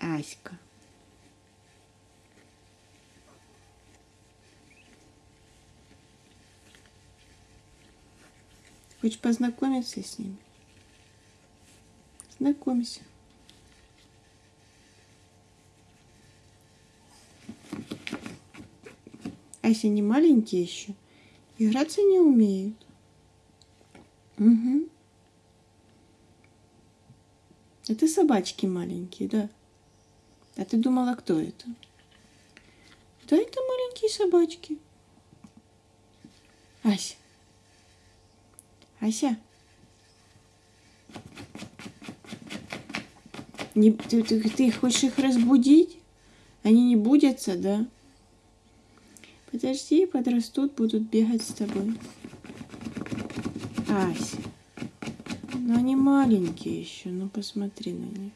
Аська. Хочешь познакомиться с ними? Знакомься. Ася не маленькие еще. Играться не умеют. Угу. Это собачки маленькие, да? А ты думала, кто это? Да, это маленькие собачки. Ася. Ася. Не, ты, ты, ты хочешь их разбудить? Они не будятся, да? Подожди, подрастут, будут бегать с тобой. Ася. Ну они маленькие еще, ну посмотри на них.